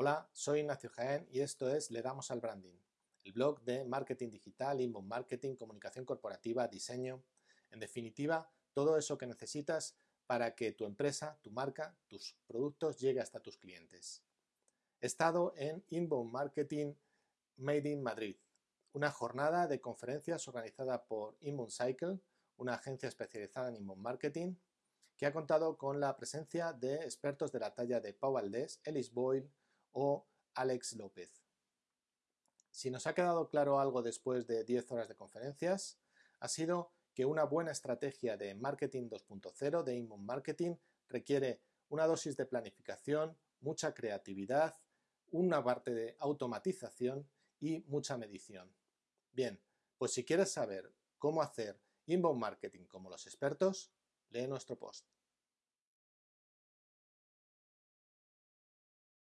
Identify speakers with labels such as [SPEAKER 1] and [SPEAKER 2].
[SPEAKER 1] Hola, soy Ignacio Jaén y esto es Le damos al branding, el blog de marketing digital, inbound marketing, comunicación corporativa, diseño, en definitiva, todo eso que necesitas para que tu empresa, tu marca, tus productos llegue hasta tus clientes. He estado en Inbound Marketing Made in Madrid, una jornada de conferencias organizada por Inbound Cycle, una agencia especializada en inbound marketing, que ha contado con la presencia de expertos de la talla de Pau Valdés, Ellis Boyle o Alex López. Si nos ha quedado claro algo después de 10 horas de conferencias, ha sido que una buena estrategia de marketing 2.0, de inbound marketing, requiere una dosis de planificación, mucha creatividad, una parte de automatización y mucha medición. Bien, pues si quieres saber cómo hacer inbound marketing como los expertos, lee nuestro post.